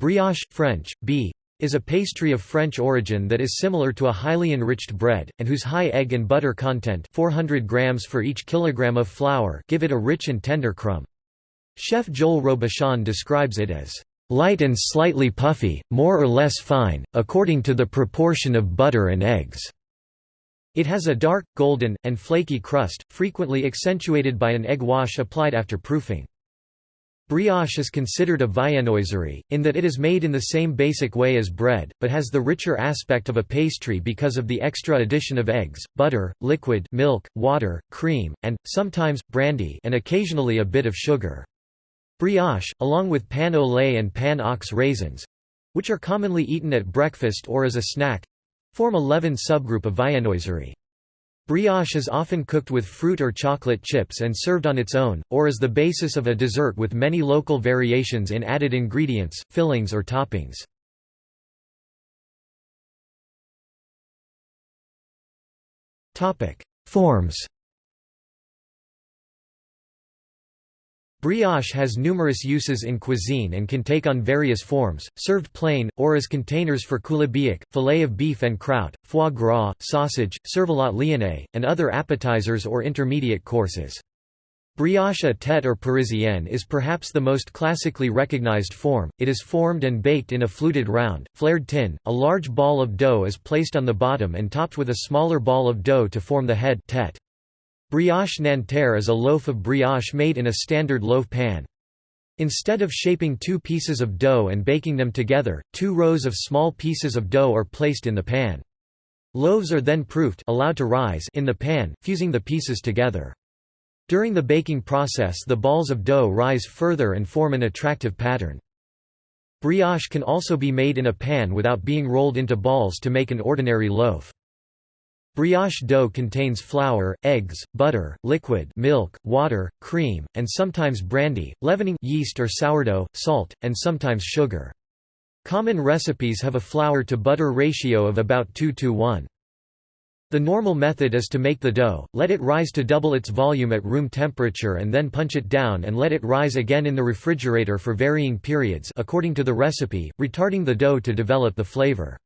Brioche, French, b is a pastry of French origin that is similar to a highly enriched bread, and whose high egg and butter content 400 grams for each kilogram of flour give it a rich and tender crumb. Chef Joel Robuchon describes it as light and slightly puffy, more or less fine, according to the proportion of butter and eggs. It has a dark, golden, and flaky crust, frequently accentuated by an egg wash applied after proofing. Brioche is considered a viennoiserie, in that it is made in the same basic way as bread, but has the richer aspect of a pastry because of the extra addition of eggs, butter, liquid milk, water, cream, and, sometimes, brandy and occasionally a bit of sugar. Brioche, along with pain au lait and pain aux raisins—which are commonly eaten at breakfast or as a snack—form a leaven subgroup of viennoiserie. Brioche is often cooked with fruit or chocolate chips and served on its own, or as the basis of a dessert with many local variations in added ingredients, fillings or toppings. Forms Brioche has numerous uses in cuisine and can take on various forms, served plain, or as containers for coulibiac, fillet of beef en croûte, foie gras, sausage, cervelat lyonnais, and other appetizers or intermediate courses. Brioche à tête or parisienne is perhaps the most classically recognized form, it is formed and baked in a fluted round, flared tin, a large ball of dough is placed on the bottom and topped with a smaller ball of dough to form the head tête. Brioche Nanterre is a loaf of brioche made in a standard loaf pan. Instead of shaping two pieces of dough and baking them together, two rows of small pieces of dough are placed in the pan. Loaves are then proofed allowed to rise in the pan, fusing the pieces together. During the baking process the balls of dough rise further and form an attractive pattern. Brioche can also be made in a pan without being rolled into balls to make an ordinary loaf. Brioche dough contains flour, eggs, butter, liquid milk, water, cream, and sometimes brandy, leavening yeast or sourdough, salt, and sometimes sugar. Common recipes have a flour-to-butter ratio of about 2 to 1. The normal method is to make the dough, let it rise to double its volume at room temperature and then punch it down and let it rise again in the refrigerator for varying periods according to the recipe, retarding the dough to develop the flavor.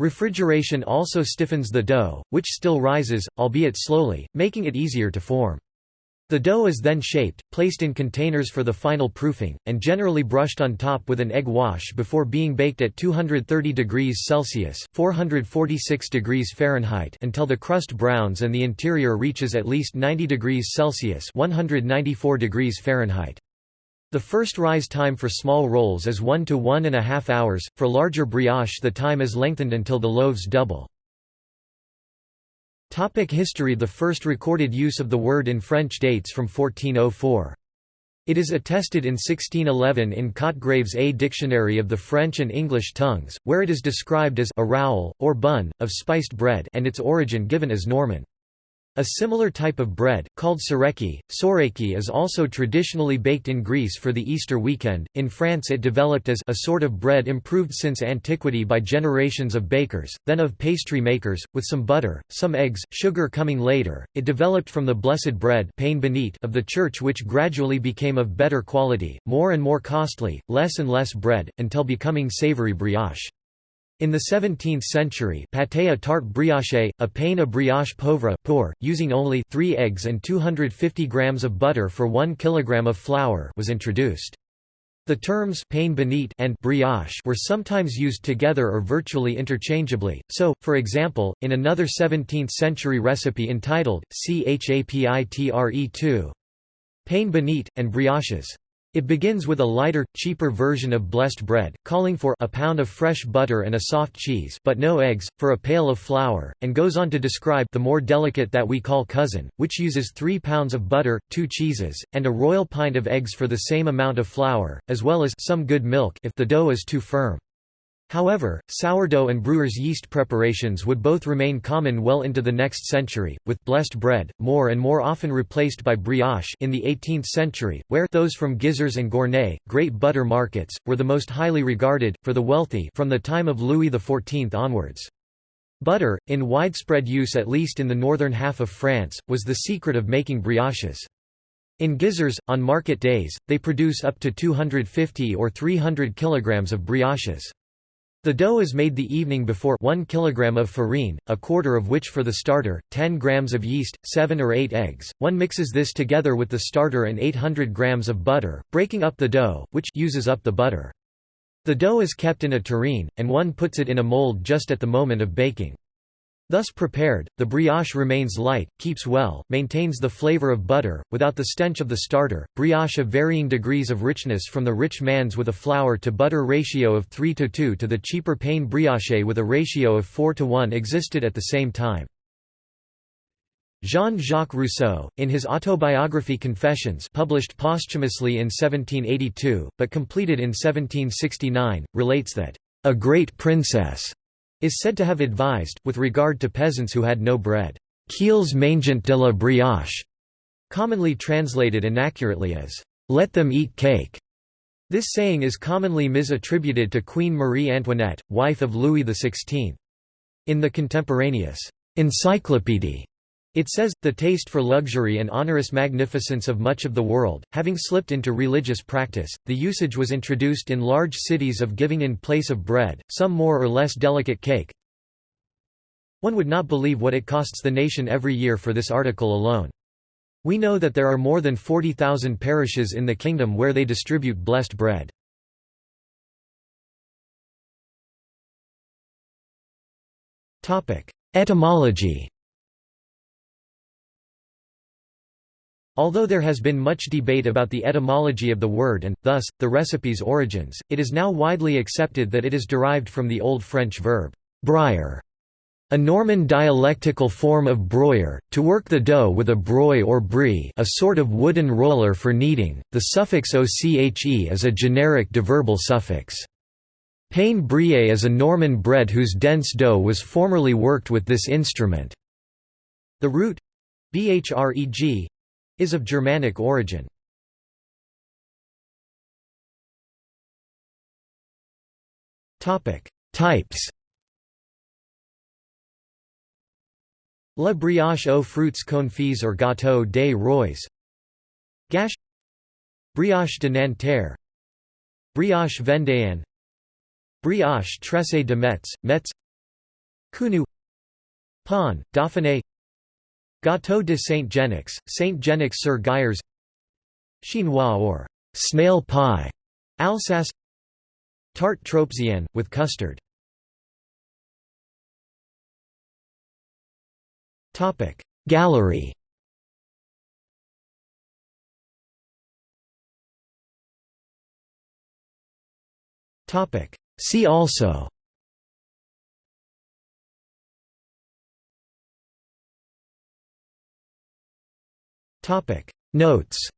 Refrigeration also stiffens the dough, which still rises, albeit slowly, making it easier to form. The dough is then shaped, placed in containers for the final proofing, and generally brushed on top with an egg wash before being baked at 230 degrees Celsius (446 degrees Fahrenheit) until the crust browns and the interior reaches at least 90 degrees Celsius (194 degrees Fahrenheit). The first rise time for small rolls is 1 to 1 and a half hours, for larger brioche the time is lengthened until the loaves double. Topic history The first recorded use of the word in French dates from 1404. It is attested in 1611 in Cotgrave's A Dictionary of the French and English tongues, where it is described as a rowl, or bun, of spiced bread and its origin given as Norman. A similar type of bread, called tsoureki, tsoureki is also traditionally baked in Greece for the Easter weekend. In France it developed as a sort of bread improved since antiquity by generations of bakers, then of pastry makers, with some butter, some eggs, sugar coming later. It developed from the blessed bread pain bénite of the church which gradually became of better quality, more and more costly, less and less bread, until becoming savory brioche. In the 17th century pâté à tarte brioche, a pain à brioche pauvre poor, using only 3 eggs and 250 grams of butter for 1 kilogram of flour was introduced. The terms pain bénite and brioche were sometimes used together or virtually interchangeably, so, for example, in another 17th-century recipe entitled, Chapitre 2, pain bénite, and brioches. It begins with a lighter, cheaper version of blessed bread, calling for a pound of fresh butter and a soft cheese but no eggs, for a pail of flour, and goes on to describe the more delicate that we call cousin, which uses three pounds of butter, two cheeses, and a royal pint of eggs for the same amount of flour, as well as some good milk if the dough is too firm. However, sourdough and brewer's yeast preparations would both remain common well into the next century, with blessed bread, more and more often replaced by brioche in the 18th century, where those from Gisors and Gournay, great butter markets, were the most highly regarded, for the wealthy from the time of Louis XIV onwards. Butter, in widespread use at least in the northern half of France, was the secret of making brioches. In Gisors, on market days, they produce up to 250 or 300 kilograms of brioches. The dough is made the evening before 1 kilogram of farine, a quarter of which for the starter, 10 grams of yeast, 7 or 8 eggs. One mixes this together with the starter and 800 grams of butter, breaking up the dough, which uses up the butter. The dough is kept in a tureen, and one puts it in a mold just at the moment of baking. Thus prepared, the brioche remains light, keeps well, maintains the flavor of butter, without the stench of the starter. Brioche of varying degrees of richness from the rich man's with a flour to butter ratio of 3 to 2 to the cheaper pain brioche with a ratio of 4 to 1 existed at the same time. Jean-Jacques Rousseau, in his autobiography Confessions published posthumously in 1782, but completed in 1769, relates that, "...a great princess," is said to have advised, with regard to peasants who had no bread, "'Qu'ils mangent de la brioche», commonly translated inaccurately as, «let them eat cake». This saying is commonly misattributed to Queen Marie Antoinette, wife of Louis XVI. In the contemporaneous «Encyclopédie» It says, the taste for luxury and onerous magnificence of much of the world, having slipped into religious practice, the usage was introduced in large cities of giving in place of bread, some more or less delicate cake. One would not believe what it costs the nation every year for this article alone. We know that there are more than 40,000 parishes in the kingdom where they distribute blessed bread. Etymology Although there has been much debate about the etymology of the word and, thus, the recipe's origins, it is now widely accepted that it is derived from the Old French verb, broyer, a Norman dialectical form of broyer, to work the dough with a broy or brie a sort of wooden roller for kneading. The suffix oche is a generic deverbal suffix. Pain brie is a Norman bread whose dense dough was formerly worked with this instrument. The root bhreg is of Germanic origin. Types. La brioche aux fruits confits or gâteau des rois. Gâche Brioche de Nanterre. Brioche vendéenne. Brioche tressée de Metz, Metz. Counou Pan, Dauphiné Gâteau de Saint-Genix, Saint-Genix-sur-Guyers Chinois or snail pie, Alsace Tarte Tropézienne, with custard. Gallery. See also Notes